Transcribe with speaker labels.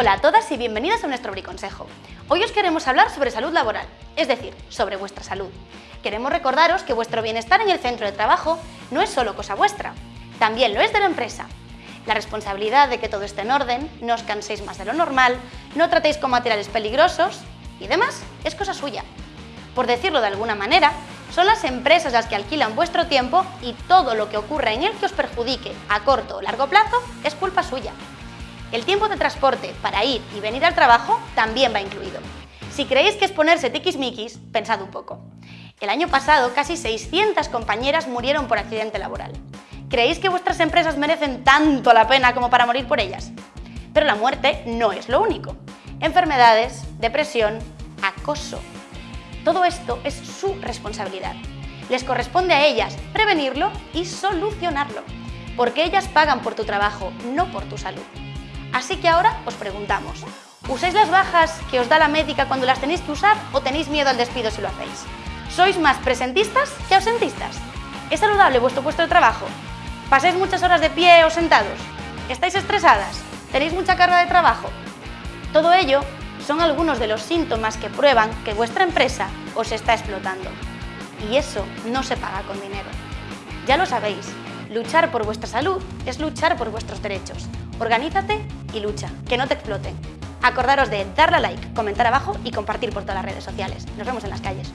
Speaker 1: Hola a todas y bienvenidas a nuestro Briconsejo. Hoy os queremos hablar sobre salud laboral, es decir, sobre vuestra salud. Queremos recordaros que vuestro bienestar en el centro de trabajo no es solo cosa vuestra, también lo es de la empresa. La responsabilidad de que todo esté en orden, no os canséis más de lo normal, no tratéis con materiales peligrosos y demás es cosa suya. Por decirlo de alguna manera, son las empresas las que alquilan vuestro tiempo y todo lo que ocurra en él que os perjudique a corto o largo plazo es culpa suya. El tiempo de transporte para ir y venir al trabajo también va incluido. Si creéis que es ponerse tiquismiquis, pensad un poco. El año pasado casi 600 compañeras murieron por accidente laboral. ¿Creéis que vuestras empresas merecen tanto la pena como para morir por ellas? Pero la muerte no es lo único. Enfermedades, depresión, acoso, todo esto es su responsabilidad. Les corresponde a ellas prevenirlo y solucionarlo, porque ellas pagan por tu trabajo, no por tu salud. Así que ahora os preguntamos, ¿usáis las bajas que os da la médica cuando las tenéis que usar o tenéis miedo al despido si lo hacéis? ¿Sois más presentistas que ausentistas? ¿Es saludable vuestro puesto de trabajo? ¿Pasáis muchas horas de pie o sentados? ¿Estáis estresadas? ¿Tenéis mucha carga de trabajo? Todo ello son algunos de los síntomas que prueban que vuestra empresa os está explotando. Y eso no se paga con dinero. Ya lo sabéis, luchar por vuestra salud es luchar por vuestros derechos. Organízate y lucha, que no te exploten. Acordaros de darle a like, comentar abajo y compartir por todas las redes sociales. Nos vemos en las calles.